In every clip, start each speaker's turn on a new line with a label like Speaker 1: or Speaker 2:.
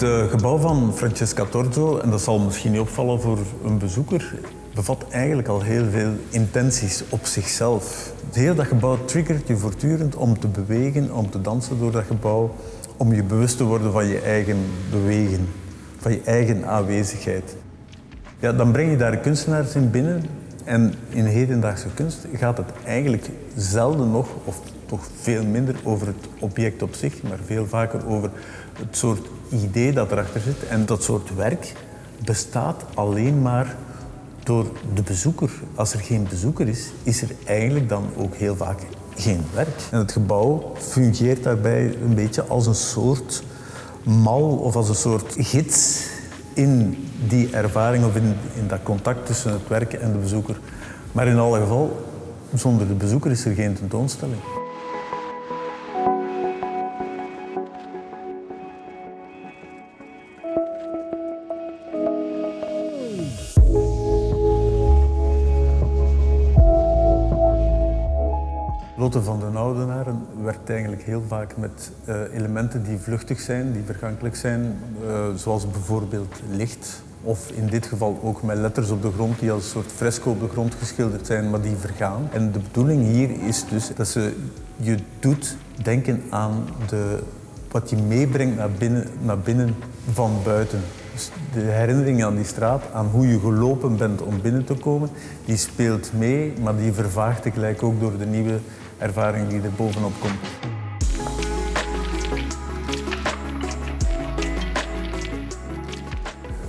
Speaker 1: Het gebouw van Francesca Torzo, en dat zal misschien niet opvallen voor een bezoeker, bevat eigenlijk al heel veel intenties op zichzelf. Het hele dat gebouw triggert je voortdurend om te bewegen, om te dansen door dat gebouw, om je bewust te worden van je eigen bewegen, van je eigen aanwezigheid. Ja, dan breng je daar kunstenaars in binnen en in hedendaagse kunst gaat het eigenlijk zelden nog, of toch veel minder, over het object op zich, maar veel vaker over het soort idee dat erachter zit. En dat soort werk bestaat alleen maar door de bezoeker. Als er geen bezoeker is, is er eigenlijk dan ook heel vaak geen werk. En het gebouw fungeert daarbij een beetje als een soort mal of als een soort gids in die ervaring of in, in dat contact tussen het werk en de bezoeker. Maar in alle geval, zonder de bezoeker is er geen tentoonstelling. Van den Oudenaren werkt eigenlijk heel vaak met uh, elementen die vluchtig zijn, die vergankelijk zijn, uh, zoals bijvoorbeeld licht. Of in dit geval ook met letters op de grond die als een soort fresco op de grond geschilderd zijn, maar die vergaan. En de bedoeling hier is dus dat ze je doet denken aan de, wat je meebrengt naar binnen, naar binnen van buiten. Dus de herinnering aan die straat, aan hoe je gelopen bent om binnen te komen, die speelt mee, maar die vervaagt tegelijk ook door de nieuwe ervaring die er bovenop komt.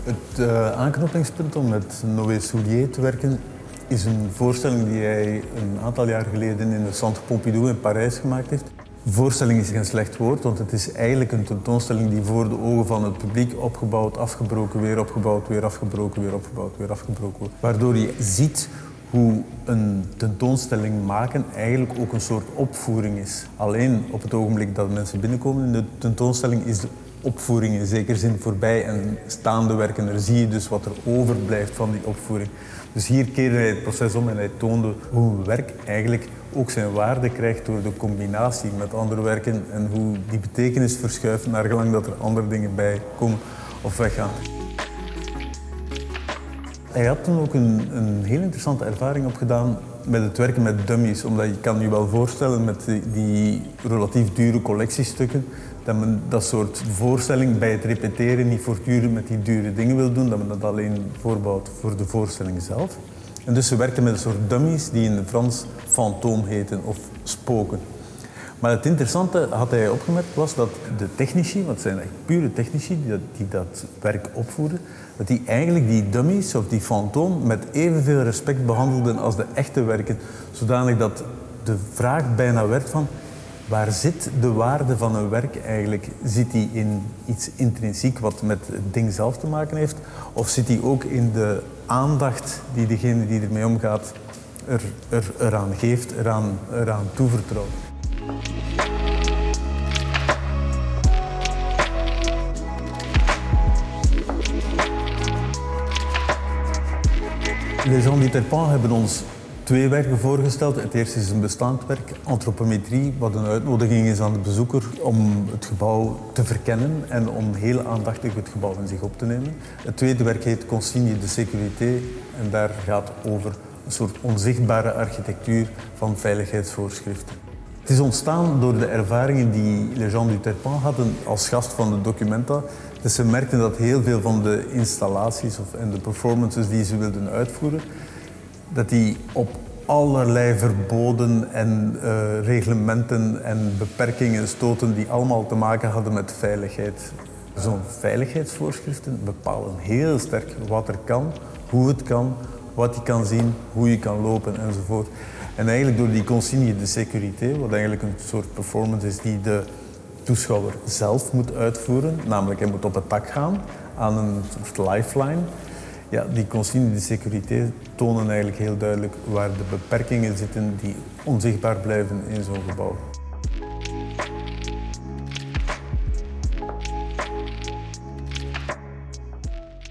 Speaker 1: Het uh, aanknopingspunt om met Noé Soulier te werken is een voorstelling die hij een aantal jaar geleden in de Centre Pompidou in Parijs gemaakt heeft. Voorstelling is geen slecht woord, want het is eigenlijk een tentoonstelling die voor de ogen van het publiek opgebouwd, afgebroken, weer opgebouwd, weer afgebroken, weer opgebouwd, weer afgebroken wordt. Waardoor je ziet hoe een tentoonstelling maken eigenlijk ook een soort opvoering is. Alleen op het ogenblik dat mensen binnenkomen in de tentoonstelling is de opvoering in zekere zin voorbij en staande werken, daar zie je dus wat er overblijft van die opvoering. Dus hier keerde hij het proces om en hij toonde hoe een werk eigenlijk ook zijn waarde krijgt door de combinatie met andere werken en hoe die betekenis verschuift naar gelang dat er andere dingen bij komen of weggaan. Hij had toen ook een, een heel interessante ervaring opgedaan met het werken met dummies. Omdat je kan je wel voorstellen met die, die relatief dure collectiestukken dat men dat soort voorstelling bij het repeteren niet voortdurend met die dure dingen wil doen, dat men dat alleen voorbouwt voor de voorstelling zelf. En dus ze werkten met een soort dummies die in het Frans fantoom heten of spoken. Maar het interessante, had hij opgemerkt, was dat de technici, want het zijn echt pure technici die dat, werk opvoeren, dat die eigenlijk die dummies of die fantoom met evenveel respect behandelden als de echte werken. Zodanig dat de vraag bijna werd van, waar zit de waarde van een werk eigenlijk? Zit die in iets intrinsiek wat met het ding zelf te maken heeft? Of zit die ook in de aandacht die degene die ermee omgaat er, er, eraan geeft, eraan, eraan toevertrouwt? Gens du Terpan hebben ons twee werken voorgesteld. Het eerste is een bestaand werk, antropometrie, wat een uitnodiging is aan de bezoeker om het gebouw te verkennen en om heel aandachtig het gebouw in zich op te nemen. Het tweede werk heet Consigne de Sécurité en daar gaat over een soort onzichtbare architectuur van veiligheidsvoorschriften. Is ontstaan door de ervaringen die gens du Terpan hadden als gast van de Documenta. Dus ze merkten dat heel veel van de installaties of, en de performances die ze wilden uitvoeren, dat die op allerlei verboden en uh, reglementen en beperkingen stoten die allemaal te maken hadden met veiligheid. Zo'n veiligheidsvoorschriften bepalen heel sterk wat er kan, hoe het kan, wat je kan zien, hoe je kan lopen enzovoort. En eigenlijk door die consigne de sécurité, wat eigenlijk een soort performance is die de toeschouwer zelf moet uitvoeren, namelijk hij moet op het dak gaan aan een soort lifeline. Ja, die consigne de sécurité tonen eigenlijk heel duidelijk waar de beperkingen zitten die onzichtbaar blijven in zo'n gebouw.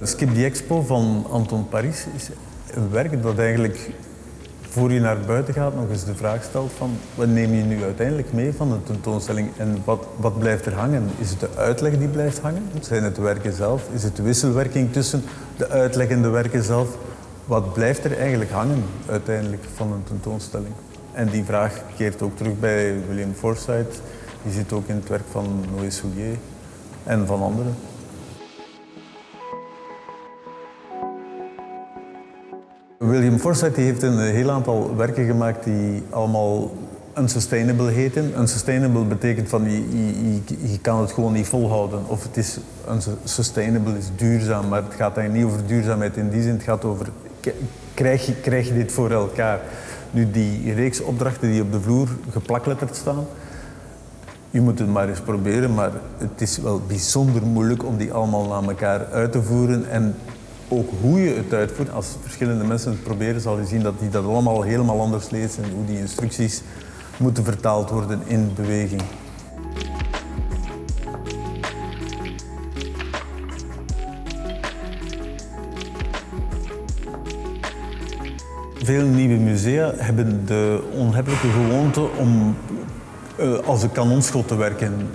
Speaker 1: Skip the Expo van Anton Paris is een werk dat eigenlijk voor je naar buiten gaat nog eens de vraag stelt van wat neem je nu uiteindelijk mee van de tentoonstelling en wat, wat blijft er hangen? Is het de uitleg die blijft hangen? Zijn het de werken zelf? Is het de wisselwerking tussen de uitleg en de werken zelf? Wat blijft er eigenlijk hangen uiteindelijk van een tentoonstelling? En die vraag keert ook terug bij William Forsythe. Die zit ook in het werk van Noé Soulier en van anderen. William Forsythe heeft een heel aantal werken gemaakt die allemaal unsustainable heten. Unsustainable betekent van je, kan het gewoon niet volhouden. Of het is unsustainable is duurzaam, maar het gaat eigenlijk niet over duurzaamheid in die zin. Het gaat over krijg je, krijg je dit voor elkaar. Nu die reeks opdrachten die op de vloer geplakletterd staan, je moet het maar eens proberen, maar het is wel bijzonder moeilijk om die allemaal naar elkaar uit te voeren. En ook hoe je het uitvoert, als verschillende mensen het proberen, zal je zien dat die dat allemaal helemaal anders lezen en hoe die instructies moeten vertaald worden in beweging. Veel nieuwe musea hebben de onhebbelijke gewoonte om uh, als een kanonschot te werken.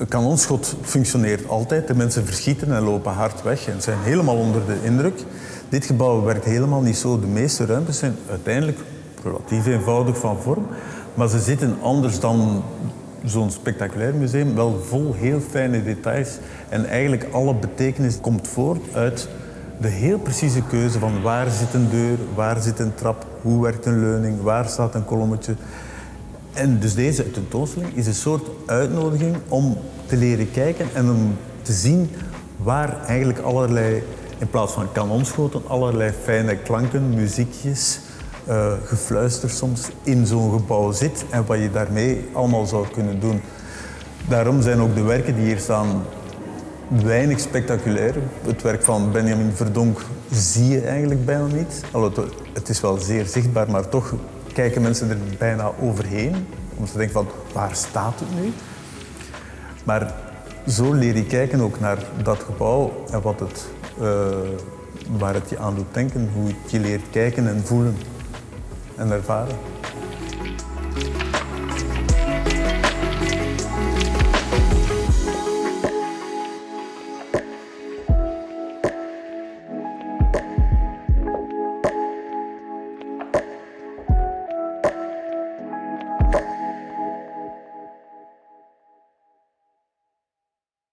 Speaker 1: Een kanonschot functioneert altijd. De mensen verschieten en lopen hard weg en zijn helemaal onder de indruk. Dit gebouw werkt helemaal niet zo. De meeste ruimtes zijn uiteindelijk relatief eenvoudig van vorm. Maar ze zitten anders dan zo'n spectaculair museum wel vol heel fijne details. En eigenlijk alle betekenis komt voort uit de heel precieze keuze van waar zit een deur, waar zit een trap, hoe werkt een leuning, waar staat een kolommetje. En dus deze tentoonstelling is een soort uitnodiging om te leren kijken en om te zien waar eigenlijk allerlei, in plaats van kanonschoten, allerlei fijne klanken, muziekjes, uh, gefluister soms in zo'n gebouw zit en wat je daarmee allemaal zou kunnen doen. Daarom zijn ook de werken die hier staan weinig spectaculair. Het werk van Benjamin Verdonk zie je eigenlijk bijna niet. Het is wel zeer zichtbaar, maar toch kijken mensen er bijna overheen. Om te denken van, waar staat het nu? Maar zo leer je kijken ook naar dat gebouw en wat het, uh, waar het je aan doet denken. Hoe je leert kijken en voelen en ervaren.